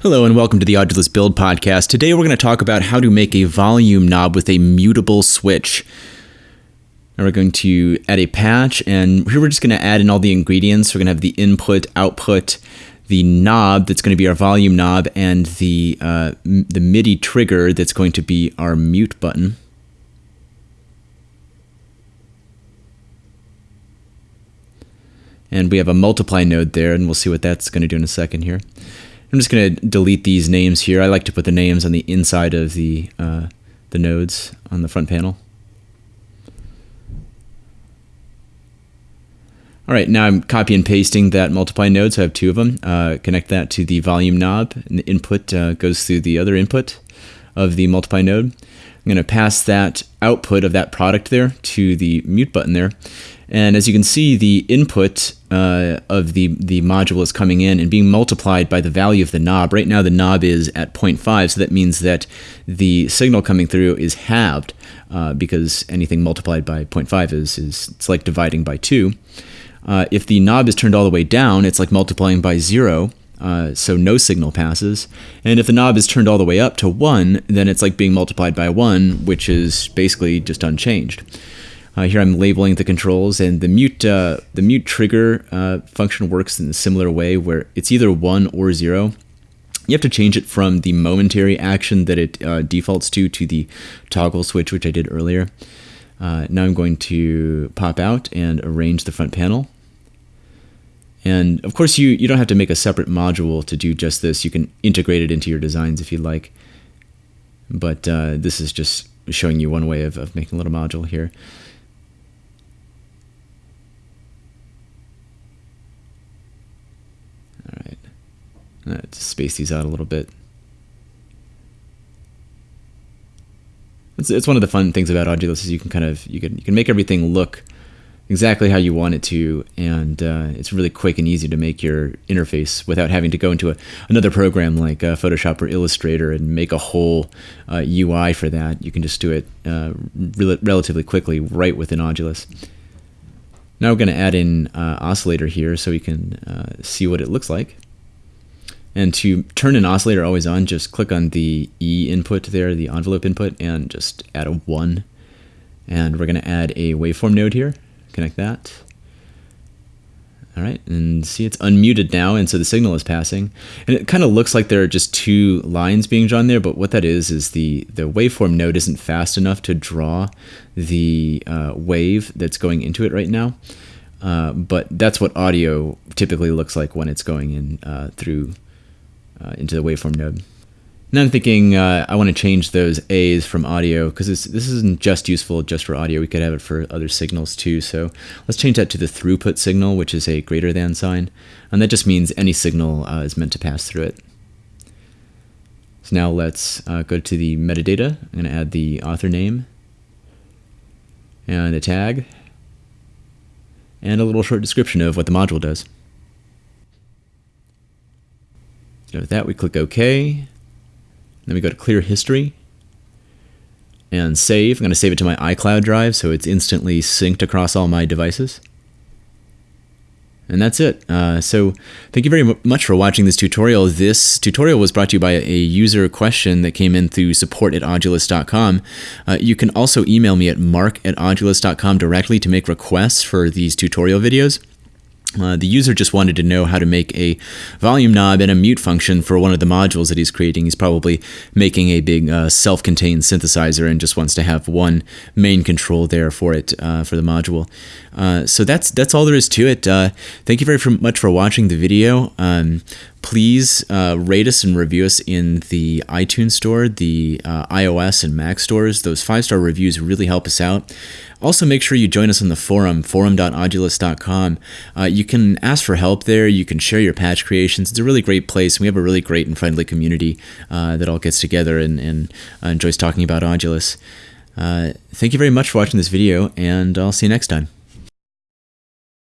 Hello and welcome to the Audulus Build Podcast. Today we're going to talk about how to make a volume knob with a mutable switch. Now we're going to add a patch and here we're just going to add in all the ingredients. We're going to have the input, output, the knob that's going to be our volume knob, and the, uh, the MIDI trigger that's going to be our mute button. And we have a multiply node there, and we'll see what that's going to do in a second here. I'm just going to delete these names here. I like to put the names on the inside of the, uh, the nodes on the front panel. All right, now I'm copy and pasting that multiply node, so I have two of them. Uh, connect that to the volume knob, and the input uh, goes through the other input of the multiply node. I'm going to pass that output of that product there to the mute button there. And as you can see, the input uh, of the, the module is coming in and being multiplied by the value of the knob. Right now the knob is at 0.5, so that means that the signal coming through is halved uh, because anything multiplied by 0.5 is, is it's like dividing by 2. Uh, if the knob is turned all the way down, it's like multiplying by 0, uh, so no signal passes. And if the knob is turned all the way up to 1, then it's like being multiplied by 1, which is basically just unchanged. Uh, here I'm labeling the controls, and the mute uh, the mute trigger uh, function works in a similar way, where it's either one or zero. You have to change it from the momentary action that it uh, defaults to to the toggle switch, which I did earlier. Uh, now I'm going to pop out and arrange the front panel. And of course, you, you don't have to make a separate module to do just this. You can integrate it into your designs if you'd like. But uh, this is just showing you one way of, of making a little module here. Uh, space these out a little bit. It's, it's one of the fun things about Audulus is you can kind of you can you can make everything look exactly how you want it to, and uh, it's really quick and easy to make your interface without having to go into a, another program like uh, Photoshop or Illustrator and make a whole uh, UI for that. You can just do it uh, re relatively quickly right within Audulus. Now we're going to add in uh, oscillator here so we can uh, see what it looks like. And to turn an oscillator always on, just click on the E input there, the envelope input, and just add a 1. And we're going to add a waveform node here. Connect that. All right, and see it's unmuted now, and so the signal is passing. And it kind of looks like there are just two lines being drawn there, but what that is is the, the waveform node isn't fast enough to draw the uh, wave that's going into it right now. Uh, but that's what audio typically looks like when it's going in uh, through uh, into the waveform node. Now I'm thinking uh, I want to change those A's from audio because this isn't just useful just for audio. We could have it for other signals too. So let's change that to the throughput signal, which is a greater than sign. And that just means any signal uh, is meant to pass through it. So now let's uh, go to the metadata. I'm going to add the author name and a tag and a little short description of what the module does. So with that, we click OK. Then we go to Clear History and Save. I'm going to save it to my iCloud drive so it's instantly synced across all my devices. And that's it. Uh, so thank you very much for watching this tutorial. This tutorial was brought to you by a user question that came in through support at audulus.com. Uh, you can also email me at mark at audulus.com directly to make requests for these tutorial videos. Uh, the user just wanted to know how to make a volume knob and a mute function for one of the modules that he's creating. He's probably making a big uh, self-contained synthesizer and just wants to have one main control there for it uh, for the module. Uh, so that's that's all there is to it. Uh, thank you very much for watching the video. Um, please uh, rate us and review us in the iTunes store, the uh, iOS and Mac stores. Those five star reviews really help us out. Also, make sure you join us on the forum, forum.audulus.com. Uh, you can ask for help there. You can share your patch creations. It's a really great place. We have a really great and friendly community uh, that all gets together and, and uh, enjoys talking about Audulus. Uh, thank you very much for watching this video, and I'll see you next time.